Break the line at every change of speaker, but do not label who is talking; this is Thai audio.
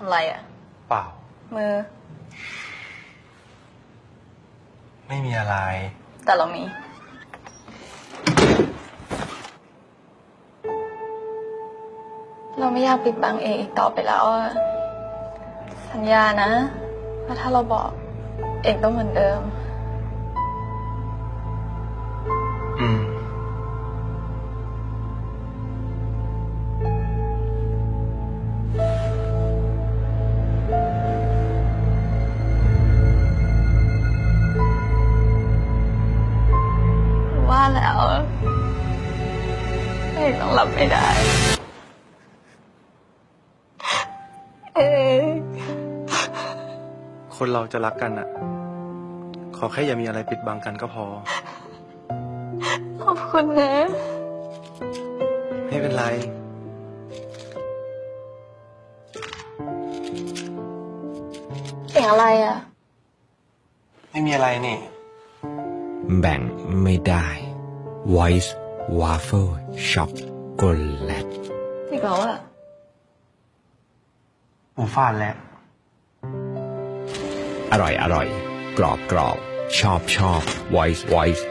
อะไรอะ
เปล่า
มือ
ไม่มีอะไร
แต่เรามี เราไม่อยากปิดบังเองอีกต่อไปแล้วอะสัญญานะว่าถ้าเราบอกเอกต้องเหมือนเดิม แล้วเอกต้องรับไม่ได้ เอก
คนเราจะรักกันอะขอแค่อย่ามีอะไรปิดบังกันก็พอ
ขอบคุณนะ
ไม่เป็นไร
เสียงอะไรอะ
ไม่มีอะไรนี่
แบ่งไม่ได้ Voice Waffle Chocolate
อีกแล้วอะ
หมูฟาดแล้ว
อร่อยอร่อย กรอบกรอบ ชอบชอบ Voice Voice